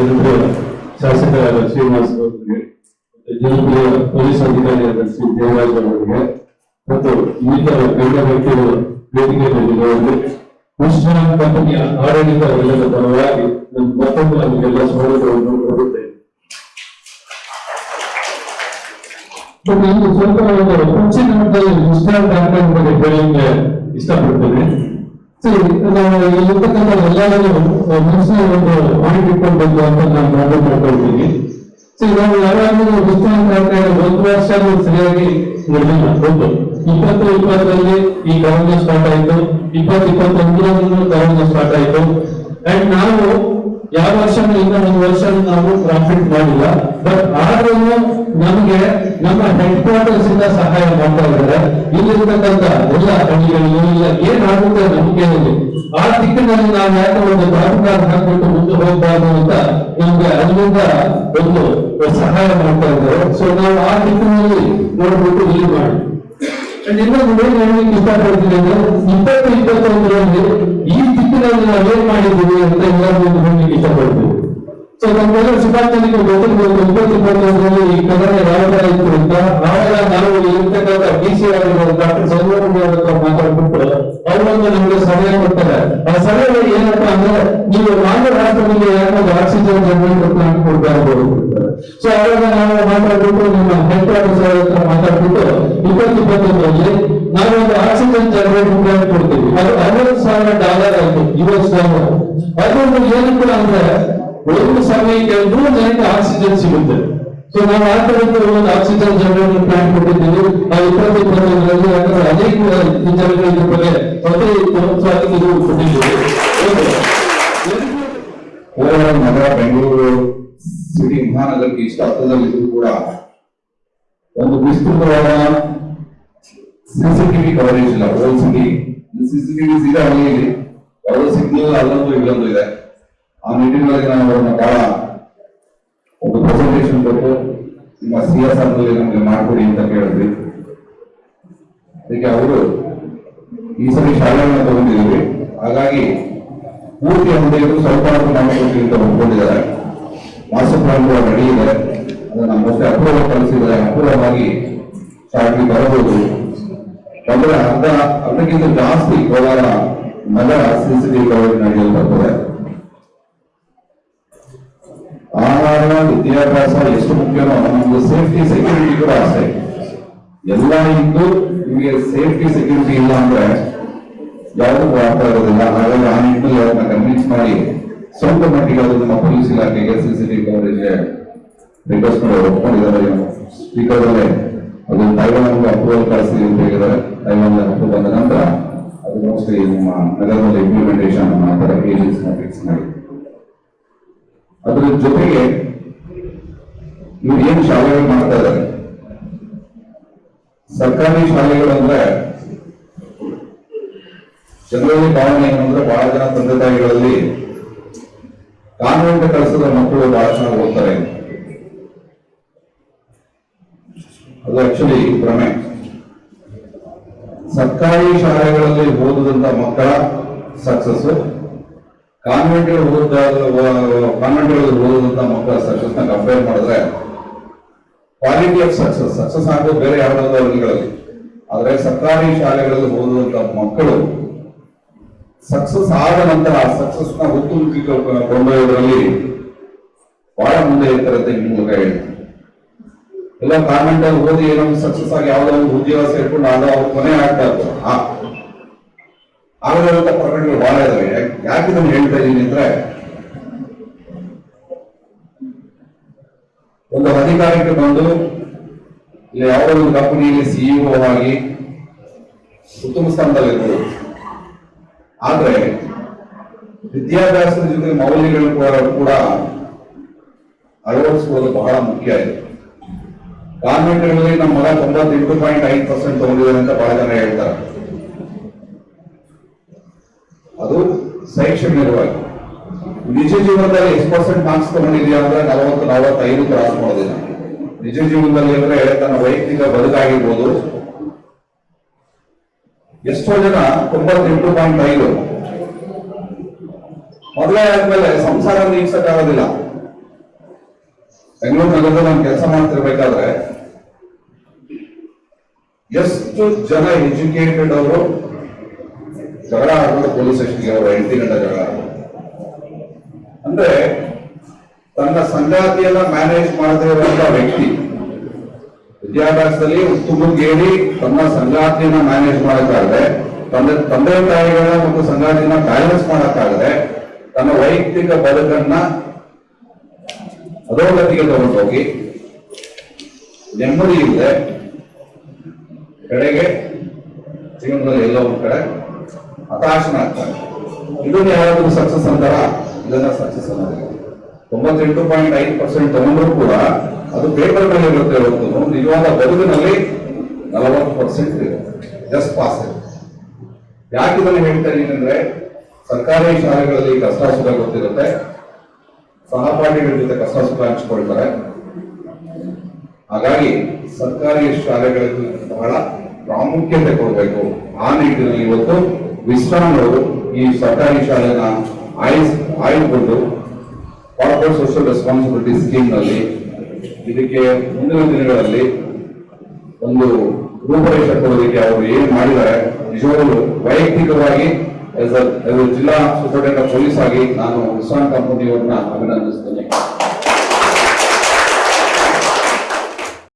ಜನಪ್ರಿಯ ಶಾಸಕರಾದ ಶ್ರೀನಿವಾಸ್ ಅವರಿಗೆ, ಜನಪ್ರಿಯ ಪೊಲೀಸ್ ಅಧಿಕಾರಿಯಾದ ಶ್ರೀ ದೇವರಾಜ್ ಅವರಿಗೆ, ಮತ್ತು ಇನ್ನಿತರ ಗಣ್ಯ ವ್ಯಕ್ತಿಗಳು ವೇದಿಕೆ ಬಂದಿರುವವರಿಗೆ ಕೃಷ್ಣ ಕಂಪನಿಯ ಆಡಳಿತ ವಲಯದ ಪರವಾಗಿ ನಾನು ಮತ್ತೊಂದು ನಮಗೆಲ್ಲ ಸ್ವಾಗತವನ್ನು ಕೊಡುತ್ತೇನೆ ಸ್ವಲ್ಪ ಒಂದು ಹೆಚ್ಚಿನ ಮಟ್ಟದಲ್ಲಿ ಕೃಷ್ಣ ಕಾರ್ಯಕ್ರಮ ಬಗ್ಗೆ ಹೇಳಲಿಕ್ಕೆ ಇಷ್ಟಪಡ್ತೇನೆ. ಸರಿ ನಾವು ಇಲ್ಲಿರ್ತಕ್ಕಂಥ ಎಲ್ಲರೂ ಮನಸ್ಸಿನ ಬಂದು ಅಂತ ನಾನು ಪ್ರಾರಂಭ ಮಾಡ್ಕೊಳ್ತೀನಿ ಸರಿ, ನಾವು ಯಾವಾಗಲೂ ಕಾರ್ಯಕ್ರಮ ಒಂದು ವರ್ಷ ಸರಿಯಾಗಿ ನಡೆದಿಲ್ಲ ಒಂದು ಇಪ್ಪತ್ತು ಇಪ್ಪತ್ತರಲ್ಲಿ ಈ ಕರೋನಾ ಸ್ಟಾರ್ಟ್ ಆಯ್ತು. ಇಪ್ಪತ್ತು ಇಪ್ಪತ್ತೊಂದರಲ್ಲೂ ಕರೋನಾ ಸ್ಟಾರ್ಟ್ ಆಯ್ತು. ಅಂಡ್ ನಾವು ಯಾವ ವರ್ಷ ಇಂದ ಒಂದು ವರ್ಷ ನಾವು ಪ್ರಾಫಿಟ್ ಮಾಡಿಲ್ಲ. ಬಟ್ ಆದ್ರೂ ನಮಗೆ ನಮ್ಮ ಹೆಡ್ ಕ್ವಾರ್ಟರ್ಸ್ ಇಂದ ಸಹಾಯ ಮಾಡ್ತಾ ಇದ್ದಾರೆ. ಇಲ್ಲಿರ್ತಕ್ಕಂಥ ಎಲ್ಲ ಹಳ್ಳಿಗಳು ಇಲ್ಲ ಏನಾಗುತ್ತೆ ನಮಗೆ ಆ ದಿಕ್ಕಿನಲ್ಲಿ ನಾವು ಯಾಕೆ ಒಂದು ಪ್ರಾಧಿಕಾರ ಹಾಕಿಬಿಟ್ಟು ಮುಂದೆ ಹೋಗಬಾರ್ದು ಅಂತ ನಮ್ಗೆ ಅಲ್ಲಿಂದ ಒಂದು ಸಹಾಯ ಮಾಡ್ತಾ ಇದ್ದಾರೆ. ಸೊ ನಾವು ಆ ದಿಕ್ಕಿನಲ್ಲಿ ನೋಡ್ಬಿಟ್ಟು ಇಲ್ಲಿ ಮಾಡಿ. And ಇನ್ನೊಂದು ಏನ್ ಹೇಳಲಿಕ್ಕೆ ಇಷ್ಟಪಡ್ತೀನಿ ಅಂದ್ರೆ ಈ ದಿಕ್ಕಿನಲ್ಲಿ ನಾವು ಏನ್ ಮಾಡಿದ್ದೀವಿ ಅಂತ ಎಲ್ಲರೂ ಹೇಳಲಿಕ್ಕೆ ಇಷ್ಟಪಡ್ತೀವಿ ಸೊ ನಮ್ಗೆಲ್ಲ ಸುಭಾಷ್ ಇಪ್ಪತ್ತು ಇಪ್ಪತ್ತೊಂದರಲ್ಲಿ ಈ ಕನ್ನಡ ಯಾವ ಅಂತ ಆವಾಗ ನಾವು ಇರ್ತಕ್ಕಂಥ ಡಿ ಸಿ ಆಗಿರ್ಬೋದು ಡಾಕ್ಟರ್ ಚಂದ್ರಮೌಳಿ ಅವ್ರ ಹತ್ರ ಮಾತಾಡ್ಬಿಟ್ಟು ಅವರೊಂದು ನಮ್ಗೆ ಸಲಹೆ ಕೊಡ್ತಾರೆ ಆ ಸಲಹೆ ಏನಪ್ಪಾ ಅಂದ್ರೆ ನೀವು ಮಾನ್ಯ ರಾಷ್ಟ್ರದಲ್ಲಿ ಯಾಕಂದ್ರೆ ಆಕ್ಸಿಜನ್ ಜನರೇಟರ್ ಪ್ಲಾಂಟ್ ಕೊಡ್ತಾ ಇರ್ಬೋದು ಸೊ ಅವಾಗ ನಾವು ಮಾತಾಡ್ಬಿಟ್ಟು ನಮ್ಮ ಹೆಡ್ ಕ್ವಾರ್ಟರ್ಸ್ ಅವ್ರ ಹತ್ರ ಮಾತಾಡ್ಬಿಟ್ಟು ಇಪ್ಪತ್ತು ಇಪ್ಪತ್ತೊಂದರಲ್ಲಿ ನಾವು ಒಂದು ಆಕ್ಸಿಜನ್ ಜನರೇಟರ್ ಪ್ಲಾಂಟ್ ಕೊಡ್ತೀವಿ ಅದು ಅರವತ್ತು ಸಾವಿರ ಡಾಲರ್ ಆಯ್ತು ಯುಎಸ್ ಡಾಲರ್ ಅದೊಂದು ಏನಕ್ಕೆ ಅಂದ್ರೆ ಒಂದು ಸಮಯಕ್ಕೆ ನೂರು ಜನಕ್ಕೆ ಆಕ್ಸಿಜನ್ ಸಿಗುತ್ತೆ ಸೊ ನಾವು ಆ ತರದ್ದು ಒಂದು ಆಕ್ಸಿಜನ್ ಜನರೇಟರ್ ಪ್ಲಾಂಟ್ ಕೊಟ್ಟಿದ್ದೀವಿ. ನಾವು ಇಪ್ಪತ್ತು ಇಪ್ಪತ್ತೊಂದರಲ್ಲಿ ಯಾಕಂದ್ರೆ ಅನೇಕ ವಿಚಾರಗಳ ಬಗ್ಗೆ ಪ್ರತಿ ಸಂವತ್ಸರಕ್ಕೆ ಇದು ಕೊಟ್ಟಿದ್ದೀವಿ. ನಗರ ಬೆಂಗಳೂರು ಸಿಟಿ ಮಹಾನಗರಕ್ಕೆ ಇಷ್ಟು ಹತ್ತದಲ್ಲಿದ್ದು ಕೂಡ ಒಂದು ವಿಸ್ತೃತವಾದ ಸಿಸಿಟಿವಿ ಕವರೇಜ್ ಇಲ್ಲ. ಹೋಲ್ ಸಿಟಿ ಸಿಸಿಟಿವಿ ಸೀದಾ ಹಳ್ಳಿಯಲ್ಲಿ ಯಾವುದೋ ಸಿಗ್ನಲ್ ಅಲ್ಲೊಂದು ಇಲ್ಲೊಂದು ಇದೆ. ಆ ನಿಟ್ಟಿನಲ್ಲಿ ನಾವು ಅವರನ್ನ ಬಹಳ ಪ್ರೆಸೆಂಟೇಷನ್ ಕೊಟ್ಟು ನಿಮ್ಮ ಸಿ ಎಸ್ ಆರ್ನಲ್ಲಿ ನಮಗೆ ಮಾಡಿಕೊಡಿ ಅಂತ ಕೇಳಿದ್ವಿ. ಅದಕ್ಕೆ ಅವರು ಈ ಸರಿ ಶಾಲೆಗಳನ್ನ ತಗೊಂಡಿದ್ದೀವಿ. ಹಾಗಾಗಿ ಪೂರ್ತಿ ಹೊಂದಿದ್ದು ಸ್ವಲ್ಪ ಮಾಡ್ಕೊಡ್ತೀವಿ ಅಂತ ಒಪ್ಕೊಂಡಿದ್ದಾರೆ ಮಾಸ್ಟರ್ ಪ್ಲಾನ್ ಕೂಡ ರೆಡಿ ಇದೆ. ಅದನ್ನ ಮತ್ತೆ ಅಪ್ರೂವಲ್ ಕಳಿಸಿದ್ದಾರೆ ಅಪೂರ್ವವಾಗಿ ಶಾಲೆಗೆ ಬರಬಹುದು. ಅದರ ಅರ್ಧ ಅರ್ಧಕ್ಕಿಂತ ಜಾಸ್ತಿ ಕೋಲಾರ ನಗರ ಸಿಸಿಟಿವಿ ಕವರೇಜ್ ನಡೆಯಲು ಬರ್ತದೆ. ಆಹಾರ ವಿದ್ಯಾಭ್ಯಾಸ ಎಷ್ಟು ಮುಖ್ಯನೋ ನಮ್ದು ಸೇಫ್ಟಿ ಸೆಕ್ಯೂರಿಟಿ ಕೂಡ ಅಷ್ಟೇ ಎಲ್ಲ ಇದ್ದು ನಿಮಗೆ ಸೇಫ್ಟಿ ಸೆಕ್ಯೂರಿಟಿ ಇಲ್ಲ ಅಂದ್ರೆ ಯಾವುದಕ್ಕೂ ಅರ್ಥ ಆಗೋದಿಲ್ಲ ಹಾಗಾಗಿ ಆ ನಿಟ್ಟಿನಲ್ಲಿ ಅವ್ರನ್ನ ಕನ್ವಿನ್ಸ್ ಮಾಡಿ ಸ್ವಲ್ಪ ಮಟ್ಟಿಗೆ ಅದು ನಮ್ಮ ಪೊಲೀಸ್ ಇಲಾಖೆಗೆ ಸಿಸಿಟಿವಿ ಕವರೇಜ್ಗೆ ರಿಕ್ವೆಸ್ಟ್ ಮಾಡಿ ಒಪ್ಕೊಂಡಿದ್ದಾರೆ ಸ್ಪೀಕರ್ ಅಲ್ಲೇ ಅದು ತೈವಾನ್ ಅಪ್ರೂವಲ್ ಕಳಿಸ್ತೀವಿ ಅಂತ ಹೇಳಿದ್ದಾರೆ ತೈವಾನ್ ಅಪ್ರೂವ್ ಬಂದ ನಂತರ ಅದು ಮೋಸ್ಟ್ಲಿ ನಮ್ಮ ನಗರದಲ್ಲಿ ಇಂಪ್ಲಿಮೆಂಟೇಷನ್ ಮಾಡ್ತಾರೆ ಏಜೆನ್ಸ್ ಫಿಕ್ಸ್ ಮಾಡಿ ಅದ್ರ ಜೊತೆಗೆ ಇವ್ರು ಏನ್ ಶಾಲೆಗಳು ಮಾಡ್ತಾ ಇದ್ದಾರೆ ಸರ್ಕಾರಿ ಶಾಲೆಗಳು ಅಂದ್ರೆ ಜನರಲ್ಲಿ ಭಾವನೆ ಏನಂದ್ರೆ ಬಹಳ ಜನ ತಂದೆ ತಾಯಿಗಳಲ್ಲಿ ಕಾನ್ವೆಂಟ್ ಕಳಿಸಿದ ಮಕ್ಕಳು ಬಹಳ ಚೆನ್ನಾಗಿ ಓದ್ತಾರೆ. ಅದು ಆಕ್ಚುಲಿ ಭ್ರಮೆ. ಸರ್ಕಾರಿ ಶಾಲೆಗಳಲ್ಲಿ ಓದಿದಂತ ಮಕ್ಕಳ ಸಕ್ಸಸ್ ಕಾನ್ವೆಂಟ್ ಓದ ಕಾನ್ವೆಂಟ್ ಓದಿದಂತ ಮಕ್ಕಳ ಸಕ್ಸಸ್ನ ಕಂಪೇರ್ ಮಾಡಿದ್ರೆ ಕ್ವಾಲಿಟಿ ಆಫ್ ಸಕ್ಸಸ್ ಸಕ್ಸಸ್ ಆಗೋದು ಬೇರೆ ಯಾವುದಾದ್ರು ವರ್ಗಗಳಲ್ಲಿ ಆದ್ರೆ ಸರ್ಕಾರಿ ಶಾಲೆಗಳಲ್ಲಿ ಓದುವಂತ ಮಕ್ಕಳು ಸಕ್ಸಸ್ ಆದ ನಂತರ ಸಕ್ಸಸ್ನ ಉತ್ತುಂಗಕ್ಕೆ ಕೊಂಡೊಯ್ಯೋದ್ರಲ್ಲಿ ಬಹಳ ಮುಂದೆ ಇರ್ತಾರೆ ಮೂಲಕ ಹೇಳ್ತೀನಿ. ಎಲ್ಲ ಕಾನ್ವೆಂಟ್ ಓದಿ ಏನೋ ಸಕ್ಸಸ್ ಆಗಿ ಯಾವ್ದೋ ಒಂದು ಉದ್ಯೋಗ ಸೇರ್ಕೊಂಡು ಅದು ಅವ್ರ ಕೊನೆ ಆಗ್ತಾ ಇತ್ತು ಆಗದಿರುವಂತ ಪ್ರಕರಣಗಳು ಬಹಳ ಇದಾವೆ. ಯಾಕೆ ಇದನ್ನು ಹೇಳ್ತಾ ಇದ್ದೀನಿ ಅಂದ್ರೆ, ಒಂದು ಅಧಿಕಾರಕ್ಕೆ ಬಂದು ಇಲ್ಲಿ ಯಾವುದೋ ಒಂದು ಕಂಪನಿಯಲ್ಲಿ ಸಿಇಒ ಆಗಿ ಉತ್ತಮ ಸ್ಥಾನದಲ್ಲಿರ್ಬೋದು ಆದ್ರೆ ವಿದ್ಯಾಭ್ಯಾಸದ ಜೊತೆ ಮೌಲ್ಯಗಳು ಕೂಡ ಅಳವಡಿಸುವುದು ಬಹಳ ಮುಖ್ಯ ಇದೆ. ಕಾನ್ವೆಂಟ್ಗಳಲ್ಲಿ ನಮ್ಮ ಮಗ ತೊಂಬತ್ತೆಂಟು ಪಾಯಿಂಟ್ ಐದು ಪರ್ಸೆಂಟ್ ತಗೊಂಡಿದ್ದಾರೆ ಅಂತ ಬಹಳ ಜನ ಹೇಳ್ತಾರೆ ಅದು ಶೈಕ್ಷಣಿಕವಾಗಿ ನಿಜ ಜೀವನದಲ್ಲಿ ಎಷ್ಟು ಪರ್ಸೆಂಟ್ ಮಾರ್ಕ್ಸ್ ತಗೊಂಡಿದ್ಯಾ ಅಂದ್ರೆ ನಲವತ್ತು, ನಲವತ್ತೈದು ಕ್ರಾಸ್ ಮಾಡೋದಿಲ್ಲ ನಿಜ ಜೀವನದಲ್ಲಿ ಅಂದ್ರೆ ತನ್ನ ವೈಯಕ್ತಿಕ ಬದುಕಾಗಿರ್ಬೋದು. ಎಷ್ಟೋ ಜನ ತೊಂಬತ್ತೆಂಟು ಪಾಯಿಂಟ್ ಐದು. ಮೊದಲೇ ಆದ್ಮೇಲೆ ಸಂಸಾರ ನೀಗ್ಸಕ್ಕಾಗೋದಿಲ್ಲ ಬೆಂಗಳೂರು ನಗರದಲ್ಲಿ ನಾನು ಕೆಲಸ ಮಾಡ್ತಿರ್ಬೇಕಾದ್ರೆ, ಎಷ್ಟು ಜನ ಎಜುಕೇಟೆಡ್ ಅವರು ಜಗಳ ಆಡ್ಬೋದು ಪೊಲೀಸ್ ಸ್ಟೇಷನ್ಗೆ ಅವರು ಎಂಟು ಗಂಟೆ ಜಗಳ ಅಂದ್ರೆ ತನ್ನ ಸಂಗಾತಿಯನ್ನ ಮ್ಯಾನೇಜ್ ಮಾಡದೇ ಇರುವಂತಹ ವ್ಯಕ್ತಿ, ವಿದ್ಯಾಭ್ಯಾಸದಲ್ಲಿ ಉತ್ತುಂಗೇರಿ ತನ್ನ ಸಂಗಾತಿಯನ್ನ ಮ್ಯಾನೇಜ್ ಮಾಡಕ್ಕಾಗದೆ, ತಂದೆ ತಂದೆ ತಾಯಿಗಳ ಮತ್ತು ಸಂಗಾತಿಯನ್ನ ಬ್ಯಾಲೆನ್ಸ್ ಮಾಡಕ್ಕಾಗದೆ ತನ್ನ ವೈಯಕ್ತಿಕ ಬದುಕನ್ನ ಅಧೋಗತಿಗೆ ತಗೊಂಡೋಗಿ ನೆಮ್ಮದಿ ಇಲ್ಲದೆ ಕಡೆಗೆ, ಜೀವನದಲ್ಲಿ ಎಲ್ಲ ಒಂದ್ ಕಡೆ ಹತಾಶನಾಗ್ತಾನೆ ಇದನ್ನ ಯಾರಾದ್ರೂ ಸಕ್ಸಸ್ ಅಂತಾರ? ಇದನ್ನ ಸಕ್ಸಸ್ ಅನ್ನೋದಿಲ್ಲ ತೊಂಬತ್ತೆಂಟು ಪಾಯಿಂಟ್ ಐದು ಪರ್ಸೆಂಟ್ ತಗೊಂಡ್ರು ಕೂಡ ಅದು ಪೇಪರ್ ಮೇಲೆ ಇರುತ್ತೆ ಹೊರತು. ನಿಜವಾದ ಬದುಕಿನಲ್ಲಿ ನಲವತ್ತು ಪರ್ಸೆಂಟ್ ಜಸ್ಟ್ ಪಾಸ್ ಯಾಕೆ ಇದನ್ನು ಹೇಳ್ತಾ ಏನಂದ್ರೆ ಸರ್ಕಾರಿ ಶಾಲೆಗಳಲ್ಲಿ ಕಷ್ಟ ಸುಖ ಗೊತ್ತಿರುತ್ತೆ. ಸಹಪಾಠಿಗಳ ಜೊತೆ ಕಷ್ಟ ಸುಖ ಹಂಚ್ಕೊಳ್ತಾರೆ. ಹಾಗಾಗಿ ಸರ್ಕಾರಿ ಶಾಲೆಗಳಿಗೆ ಬಹಳ ಪ್ರಾಮುಖ್ಯತೆ ಕೊಡಬೇಕು. ಆ ನಿಟ್ಟಿನಲ್ಲಿ ಇವತ್ತು ಅವರು ಈ ಸರ್ಕಾರಿ ಶಾಲೆನ ಆಯ್ಸ್ ಆಯ್ದುಕೊಂಡು ಕಾರ್ಪೊರೇಟ್ ಸೋಷಿಯಲ್ ರೆಸ್ಪಾನ್ಸಿಬಿಲಿಟಿ ಸ್ಕೀಮ್ನಲ್ಲಿ ಇದಕ್ಕೆ ಮುಂದಿನ ದಿನಗಳಲ್ಲಿ ಒಂದು ರೂಪರೇಷೆ ಕೊಡೋದಕ್ಕೆ ಅವರು ಏನ್ ಮಾಡಿದ್ದಾರೆ, ನಿಜವಾಗಲು ವೈಯಕ್ತಿಕವಾಗಿ ಜಿಲ್ಲಾ ಸೂಪರಿಂಟೆಂಡೆಂಟ್ ಪೊಲೀಸ್ ಆಗಿ ನಾನು ವಿಶ್ರಾಂತ್ ಕಂಪನಿಯವ್ರನ್ನ ಅಭಿನಂದಿಸ್ತೇನೆ.